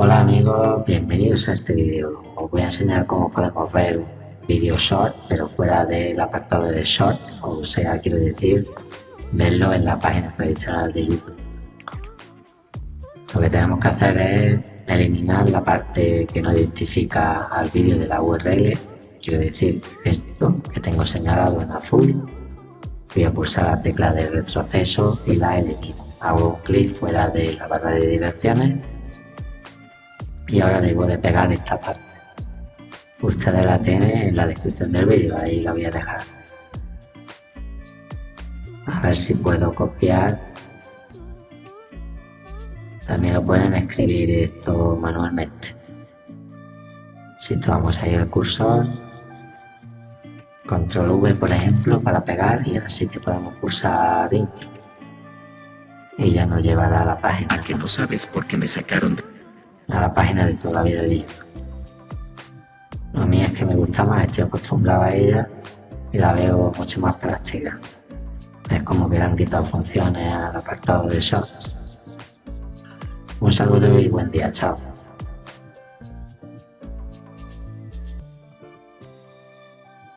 Hola amigos, bienvenidos a este vídeo. Os voy a enseñar cómo podemos ver un vídeo short, pero fuera del apartado de short, o sea, quiero decir, verlo en la página tradicional de YouTube. Lo que tenemos que hacer es eliminar la parte que no identifica al vídeo de la URL, quiero decir, esto que tengo señalado en azul. Voy a pulsar la tecla de retroceso y la elimino. Hago un clic fuera de la barra de direcciones y ahora debo de pegar esta parte. Ustedes la tienen en la descripción del vídeo ahí la voy a dejar. A ver si puedo copiar. También lo pueden escribir esto manualmente. Situamos ahí el cursor. Control V por ejemplo para pegar y ahora sí que podemos pulsar intro. Y ya nos llevará a la página. Que no sabes por qué me sacaron de a la página de toda la vida de YouTube. A mí es que me gusta más, estoy acostumbrado a ella y la veo mucho más práctica. Es como que han quitado funciones al apartado de Shorts. Un saludo y buen día, chao.